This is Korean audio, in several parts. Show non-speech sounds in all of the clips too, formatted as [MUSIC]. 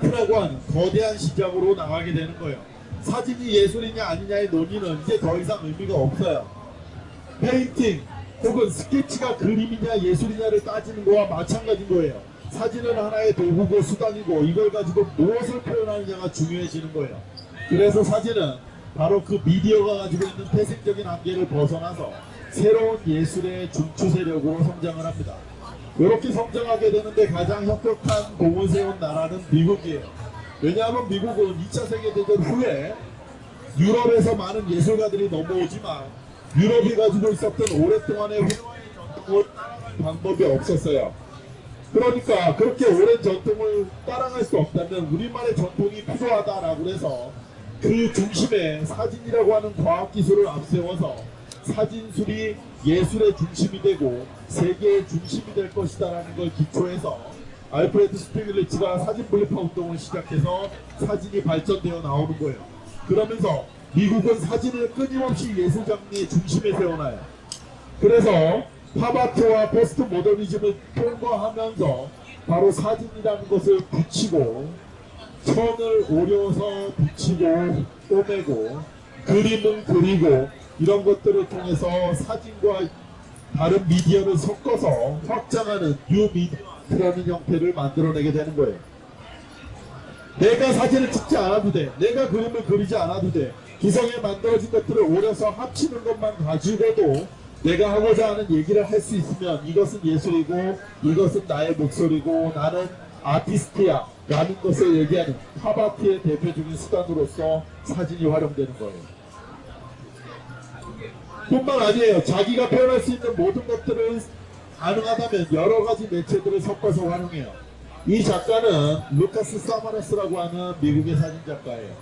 아트라고 하는 거대한 시장으로 나가게 되는 거예요. 사진이 예술이냐 아니냐의 논의는 이제 더 이상 의미가 없어요. 페인팅 혹은 스케치가 그림이냐 예술이냐를 따지는 거와 마찬가지인 거예요. 사진은 하나의 도구고 수단이고 이걸 가지고 무엇을 표현하느냐가 중요해지는 거예요. 그래서 사진은 바로 그 미디어가 가지고 있는 태생적인 한계를 벗어나서 새로운 예술의 중추 세력으로 성장을 합니다. 이렇게 성장하게 되는데 가장 혁혁한 공을 세운 나라는 미국이에요. 왜냐하면 미국은 2차 세계대전 후에 유럽에서 많은 예술가들이 넘어오지만 유럽이 가지고 있었던 오랫동안의 훌륭한 전통을 따라갈 방법이 없었어요. 그러니까 그렇게 오랜 전통을 따라갈 수 없다면 우리만의 전통이 필요하다라고 해서 그 중심에 사진이라고 하는 과학기술을 앞세워서 사진술이 예술의 중심이 되고 세계의 중심이 될 것이다라는 걸 기초해서 알프레드 스티글리츠가 사진 분리파 운동을 시작해서 사진이 발전되어 나오는 거예요. 그러면서 미국은 사진을 끊임없이 예술 장르의 중심에 세워놔요. 그래서 팝아트와 포스트 모더니즘을 통과하면서 바로 사진이라는 것을 붙이고 천을 오려서 붙이고 꼬매고 그림은 그리고 이런 것들을 통해서 사진과 다른 미디어를 섞어서 확장하는 뉴미디어라는 형태를 만들어내게 되는 거예요. 내가 사진을 찍지 않아도 돼. 내가 그림을 그리지 않아도 돼. 기성에 만들어진 것들을 오려서 합치는 것만 가지고도 내가 하고자 하는 얘기를 할 수 있으면 이것은 예술이고 이것은 나의 목소리고 나는 아티스트야 라는 것을 얘기하는 팝아트의 대표적인 수단으로서 사진이 활용되는 거예요. 뿐만 아니에요. 자기가 표현할 수 있는 모든 것들을 가능하다면 여러 가지 매체들을 섞어서 활용해요. 이 작가는 루카스 사마라스라고 하는 미국의 사진 작가예요.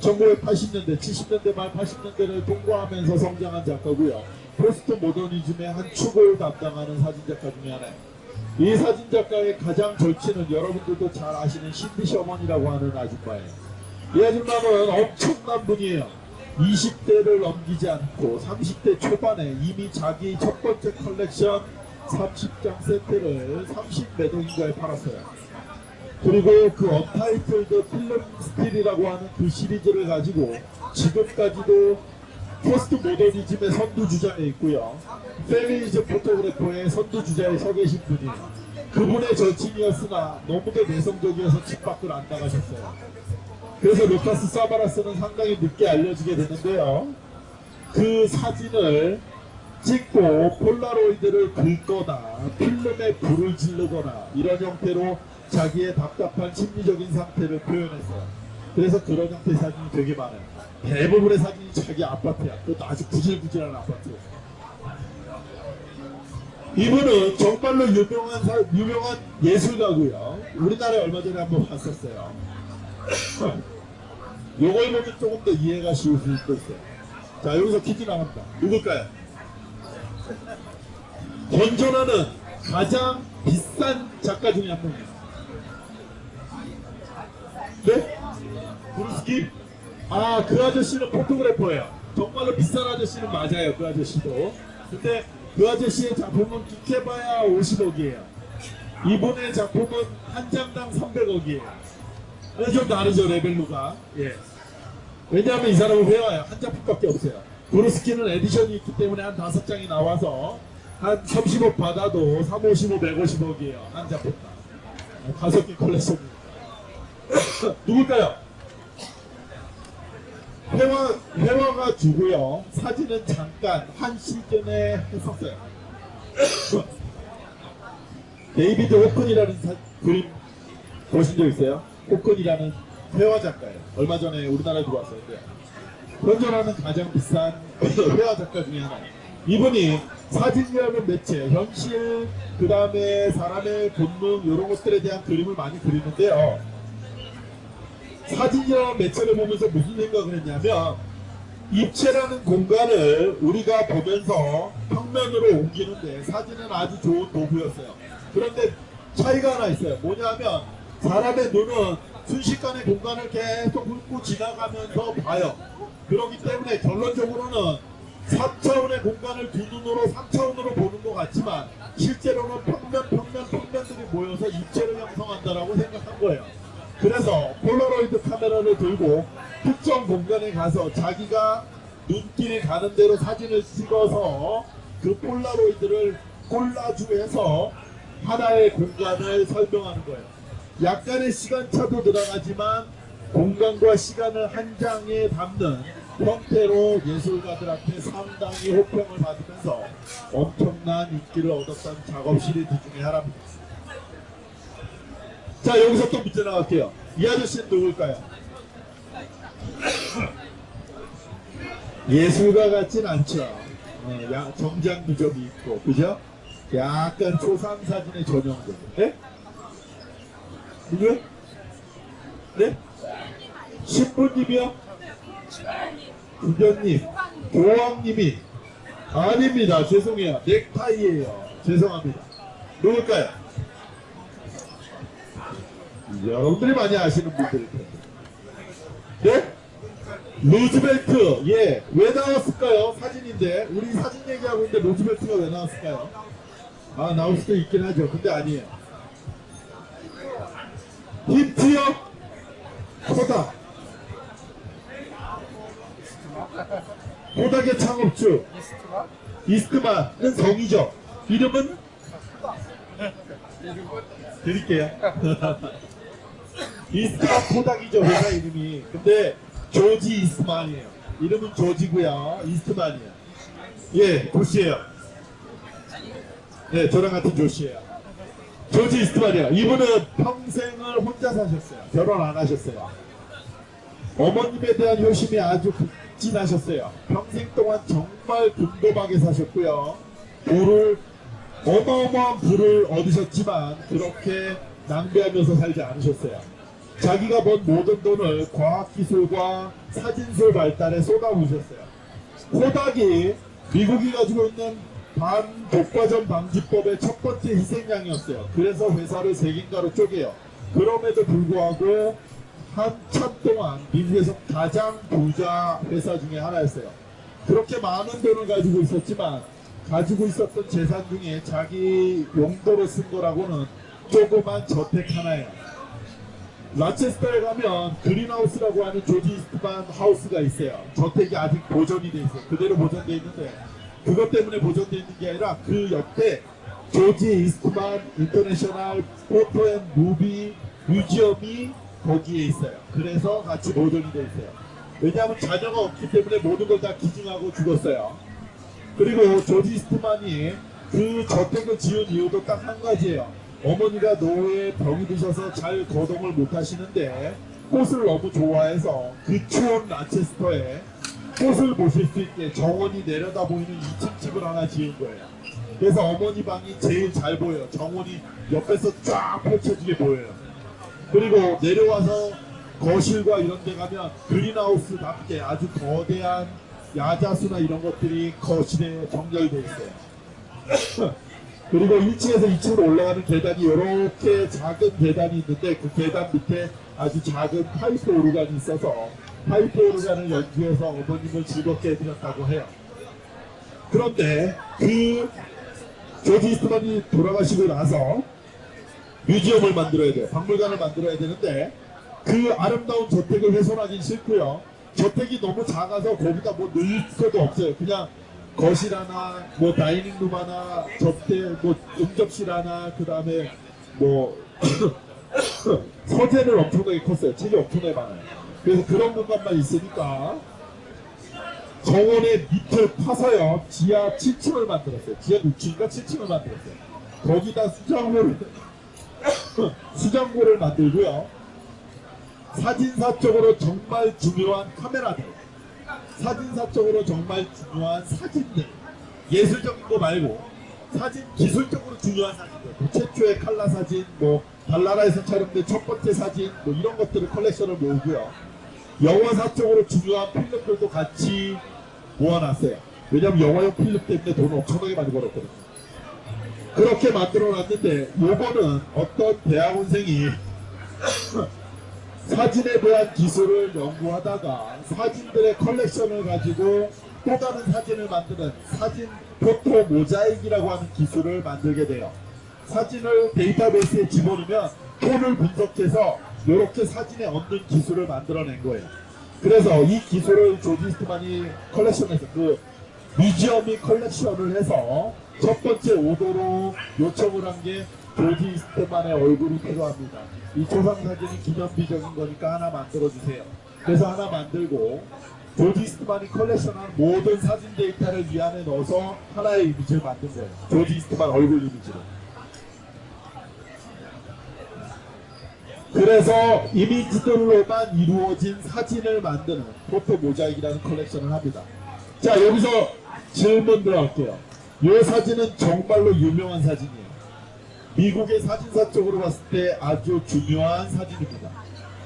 1980년대, 70년대 말 80년대를 통과하면서 성장한 작가고요. 포스트 모더니즘의 한 축을 담당하는 사진 작가 중에 하나예요. 이 사진 작가의 가장 절친은 여러분들도 잘 아시는 신디 셔먼이라고 하는 아줌마예요. 이 아줌마는 엄청난 분이에요. 20대를 넘기지 않고 30대 초반에 이미 자기 첫 번째 컬렉션 30장 세트를 30몇 억인가에 팔았어요. 그리고 그 Untitled Film Still이라고 하는 그 시리즈를 가지고 지금까지도 포스트 모더니즘의 선두주자에 있고요. 페미니즘 photographer의 선두주자에 서 계신 분이에요. 그분의 절친이었으나 너무도 내성적이어서 집 밖을 안 나가셨어요. 그래서 루카스 사바라스는 상당히 늦게 알려지게 되는데요. 그 사진을 찍고 폴라로이드를 긁거나 필름에 불을 지르거나 이런 형태로 자기의 답답한 심리적인 상태를 표현했어요. 그래서 그런 형태의 사진이 되게 많아요. 대부분의 사진이 자기 아파트야. 그것도 아주 구질구질한 아파트. 이분은 정말로 유명한 사, 유명한 예술가고요. 우리나라에 얼마 전에 한번 봤었어요. [LAUGHS] 요걸 보면 조금 더 이해가 쉬울 수 있어요. 자 여기서 퀴즈 나갑니다. 누굴까요? 건전하는 가장 비싼 작가 중에 한 명이에요. 네? 브루스키? 아, 그 아저씨는 포토그래퍼예요. 정말로 비싼 아저씨는 맞아요, 그 아저씨도. 근데 그 아저씨의 작품은 기해봐야 50억이에요. 이분의 작품은 한 장당 300억이에요. 좀 다르죠, 레벨로가. 예. 왜냐하면 이 사람은 회화예요. 한 작품밖에 없어요. 구르스키는 edition이 있기 때문에 한 다섯 장이 나와서 한 30억 받아도 3, 50억, 150억이에요. 한 작품당. 다섯 개 컬렉션이. [COUGHS] 누굴까요? 회화, 회화가 주고요. 사진은 잠깐 한 시즌에 했었어요. [COUGHS] 데이비드 호크니라는 사, 그림 보신 적 있어요? 호크니라는 회화 작가예요. 얼마 전에 우리나라에 들어왔어요. 현존하는 가장 비싼 [LAUGHS] 회화 작가 중에 하나예요. 이분이 사진이라는 매체, 현실, 그 다음에 사람의 본능 이런 것들에 대한 그림을 많이 그리는데요. 사진이라는 매체를 보면서 무슨 생각을 했냐면 입체라는 공간을 우리가 보면서 평면으로 옮기는데 사진은 아주 좋은 도구였어요. 그런데 차이가 하나 있어요. 뭐냐면 사람의 눈은 순식간에 공간을 계속 훑고 지나가면서 봐요. 그렇기 때문에 결론적으로는 3차원의 공간을 두 눈으로 3차원으로 보는 것 같지만 실제로는 평면 평면 평면들이 모여서 입체를 형성한다라고 생각한 거예요. 그래서 폴라로이드 카메라를 들고 특정 공간에 가서 자기가 눈길이 가는 대로 사진을 찍어서 그 폴라로이드를 콜라주해서 하나의 공간을 설명하는 거예요. 약간의 시간차도 들어가지만 공간과 시간을 한 장에 담는 형태로 예술가들한테 상당히 호평을 받으면서 엄청난 인기를 얻었던 작업 시리즈 중에 하나입니다. 자 여기서 또 문제 나갈게요. 이 아저씨는 누굴까요? 예술가 같진 않죠. 어, 야, 정장도 좀 있고, 그죠? 약간 초상 사진의 전형들. 네? 누구요? 네? 신부님이요? 부녀님, 교황님이 아닙니다. 죄송해요. 넥타이예요. 죄송합니다. 누굴까요? 여러분들이 많이 아시는 분들일 텐데. 네? 루즈벨트, 예. 왜 나왔을까요? 사진인데. 우리 사진 얘기하고 있는데 루즈벨트가 왜 나왔을까요? 아, 나올 수도 있긴 하죠. 근데 아니에요. 힌트요? 코닥. 코닥의 창업주. 이스트만은 성이죠. 이름은? 드릴게요. [LAUGHS] 이스트만 코닥이죠, 회사 이름이. 근데 조지 이스트만이에요. 이름은 조지고요. 이스트만이에요. 예, 조씨예요. 네, 저랑 같은 조씨예요. 조지 이스트만이요. 이분은 평생을 혼자 사셨어요. 결혼 안 하셨어요. 어머님에 대한 효심이 아주 극진하셨어요. 평생 동안 정말 든든하게 사셨고요. 부를 어마어마한 부를 얻으셨지만 그렇게 낭비하면서 살지 않으셨어요. 자기가 번 모든 돈을 과학기술과 사진술 발달에 쏟아부으셨어요. 코닥이 미국이 가지고 있는 반독과점 방지법의 첫 번째 희생양이었어요. 그래서 회사를 세 개인가로 쪼개요. 그럼에도 불구하고 한참 동안 미국에서 가장 부자 회사 중에 하나였어요. 그렇게 많은 돈을 가지고 있었지만 가지고 있었던 재산 중에 자기 용도로 쓴 거라고는 조그만 저택 하나예요. 로체스터에 가면 그린하우스라고 하는 조지 이스트만 하우스가 있어요. 저택이 아직 보존이 돼 있어요. 그대로 보존돼 있는데 그것 때문에 보존돼 있는 게 아니라 그 옆에 조지 이스트만 International Photo and Movie Museum이 거기에 있어요. 그래서 같이 보존이 돼 있어요. 왜냐하면 자녀가 없기 때문에 모든 걸 다 기증하고 죽었어요. 그리고 조지 이스트만이 그 저택을 지은 이유도 딱 한 가지예요. 어머니가 노후에 병이 드셔서 잘 거동을 못 하시는데 꽃을 너무 좋아해서 그 추운 라체스터에 꽃을 보실 수 있게 정원이 내려다 보이는 2층 집을 하나 지은 거예요. 그래서 어머니 방이 제일 잘 보여요. 정원이 옆에서 쫙 펼쳐지게 보여요. 그리고 내려와서 거실과 이런 데 가면 그린하우스답게 아주 거대한 야자수나 이런 것들이 거실에 정렬되어 있어요. [LAUGHS] 그리고 1층에서 2층으로 올라가는 계단이 이렇게 작은 계단이 있는데 그 계단 밑에 아주 작은 파이프 오르간이 있어서 파이프 오르간을 연주해서 어머님을 즐겁게 해드렸다고 해요. 그런데 그 조지 이스트만이 돌아가시고 나서 museum을 만들어야 돼요. 박물관을 만들어야 되는데 그 아름다운 저택을 훼손하긴 싫고요. 저택이 너무 작아서 거기다 뭐 넣을 것도 없어요. 그냥 거실 하나, 뭐 dining room 하나, 접대, 뭐 응접실 하나, 그 다음에 뭐 [COUGHS] 서재는 엄청나게 컸어요. 책이 엄청나게 많아요. 그래서 그런 공간만 있으니까 정원의 밑을 파서요. 지하 7층을 만들었어요. 지하 6층인가 7층을 만들었어요. 거기다 수장고를 [LAUGHS] 수장고를 만들고요. 사진사적으로 정말 중요한 카메라들 사진사적으로 정말 중요한 사진들 예술적인 거 말고 사진 기술적으로 중요한 사진들 뭐 최초의 칼라 사진 뭐 달나라에서 촬영된 첫 번째 사진 뭐 이런 것들을 컬렉션을 모으고요 영화 사적으로 중요한 필름들도 같이 모아놨어요 왜냐면 영화용 필름 때문에 돈을 엄청나게 많이 벌었거든요 그렇게 만들어 놨는데 요거는 어떤 대학원생이 [LAUGHS] 사진에 대한 기술을 연구하다가 사진들의 컬렉션을 가지고 또 다른 사진을 만드는 사진 포토 모자이크라고 하는 기술을 만들게 돼요. 사진을 데이터베이스에 집어넣으면 톤을 분석해서 이렇게 사진에 얻는 기술을 만들어낸 거예요. 그래서 이 기술을 조지 이스트만이 컬렉션에서 그 museum이 컬렉션을 해서 첫 번째 오더로 요청을 한 게 조지 이스트만의 얼굴이 필요합니다. 이 초상 사진이 기념비적인 거니까 하나 만들어 주세요. 그래서 하나 만들고 조지 이스트만이 컬렉션한 모든 사진 데이터를 이 안에 넣어서 하나의 이미지를 만든 거예요. 조지 이스트만 얼굴 이미지로. 그래서 이미지들로만 이루어진 사진을 만드는 포토 모자이크라는 컬렉션을 합니다. 자 여기서 질문 들어갈게요. 이 사진은 정말로 유명한 사진이에요. 미국의 사진사 쪽으로 봤을 때 아주 중요한 사진입니다.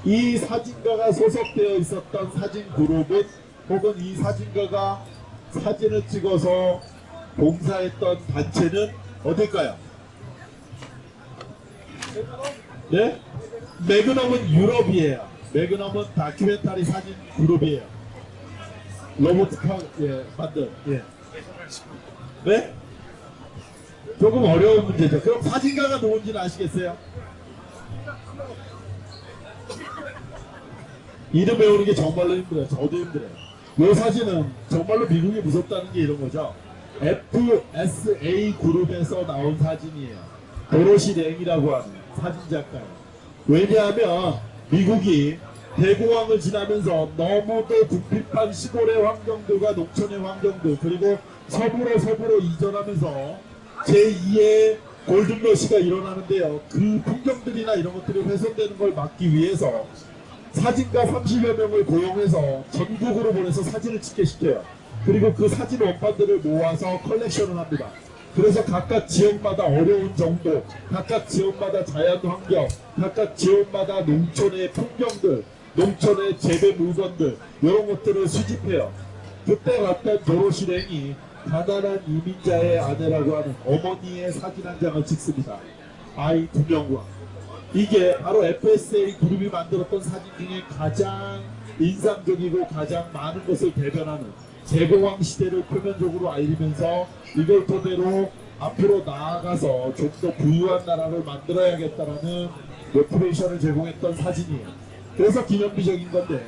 이 사진가가 소속되어 있었던 사진 그룹은 혹은 이 사진가가 사진을 찍어서 봉사했던 단체는 어딜까요? 네? 매그넘은 유럽이에요. 매그넘은 다큐멘터리 사진 그룹이에요. 로버트 카, 예, 만든, 예. 네? 조금 어려운 문제죠. 그럼 사진가가 누군지는 아시겠어요? 이름 외우는 게 정말로 힘들어요. 저도 힘들어요. 이 사진은 정말로 미국이 무섭다는 게 이런 거죠. FSA 그룹에서 나온 사진이에요. 도로시 랭이라고 하는 사진 작가예요. 왜냐하면 미국이 대공황을 지나면서 너무도 궁핍한 시골의 환경들과 농촌의 환경들 그리고 서부로 서부로 이전하면서 제2의 골든러시가 일어나는데요. 그 풍경들이나 이런 것들이 훼손되는 걸 막기 위해서 사진가 30여 명을 고용해서 전국으로 보내서 사진을 찍게 시켜요. 그리고 그 사진 원판들을 모아서 컬렉션을 합니다. 그래서 각각 지역마다 어려운 정도, 각각 지역마다 자연 환경, 각각 지역마다 농촌의 풍경들, 농촌의 재배 물건들 이런 것들을 수집해요. 그때 갔던 도로실행이 가난한 이민자의 아내라고 하는 어머니의 사진 한 장을 찍습니다. 아이 두 명과 이게 바로 FSA 그룹이 만들었던 사진 중에 가장 인상적이고 가장 많은 것을 대변하는 대공황 시대를 표면적으로 알리면서 이걸 토대로 앞으로 나아가서 좀 더 부유한 나라를 만들어야겠다라는 motivation을 제공했던 사진이에요. 그래서 기념비적인 건데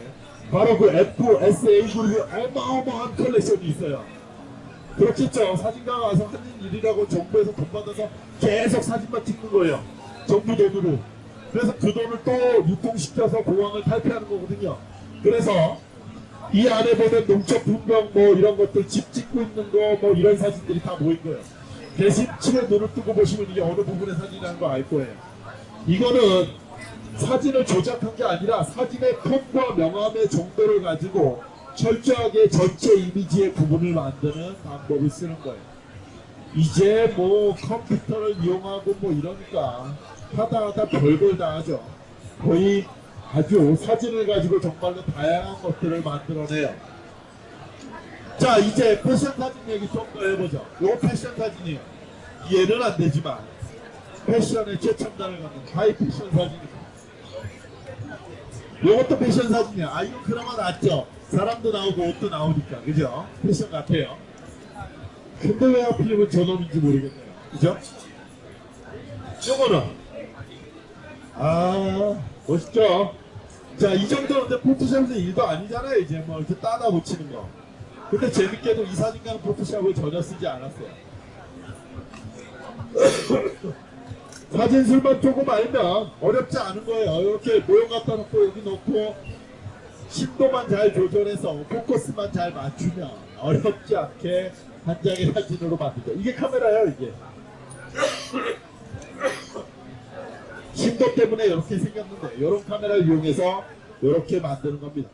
바로 그 FSA 그룹이 어마어마한 컬렉션이 있어요. 그렇겠죠. 사진가가 와서 하는 일이라고 정부에서 돈 받아서 계속 사진만 찍는 거예요. 정부 돈으로. 그래서 그 돈을 또 유통시켜서 공항을 탈피하는 거거든요. 그래서 이 안에 보면 농촌 풍경 뭐 이런 것들 집 짓고 있는 거 뭐 이런 사진들이 다 모인 거예요. 대신 칠에 눈을 뜨고 보시면 이게 어느 부분의 사진이라는 거 알 거예요. 이거는 사진을 조작한 게 아니라 사진의 톤과 명암의 정도를 가지고 철저하게 전체 이미지의 부분을 만드는 방법을 쓰는 거예요. 이제 뭐 컴퓨터를 이용하고 뭐 이러니까 하다 하다 별걸 다 하죠. 거의 아주 사진을 가지고 정말로 다양한 것들을 만들어내요. 자 이제 패션 사진 얘기 좀 더 해보죠. 요 패션 사진이에요. 이해는 안 되지만 패션의 최첨단을 갖는 하이 패션 사진입니다. 요것도 패션 사진이야. 아 이거 그나마 낫죠. 사람도 나오고 옷도 나오니까 그죠? 패션 같아요. 근데 왜 하필이면 저놈인지 모르겠네요. 그죠? 요거는 아 멋있죠? 자 이 정도는 포토샵에서 일도 아니잖아요 이제 뭐 이렇게 따다 붙이는 거. 근데 재밌게도 이 사진과는 포토샵을 전혀 쓰지 않았어요. [COUGHS] 사진술만 조금 알면 어렵지 않은 거예요. 이렇게 모형 갖다 놓고 여기 놓고 심도만 잘 조절해서 포커스만 잘 맞추면 어렵지 않게 한 장의 사진으로 만들죠. 이게 카메라예요 이게 심도 때문에 이렇게 생겼는데 이런 카메라를 이용해서 이렇게 만드는 겁니다.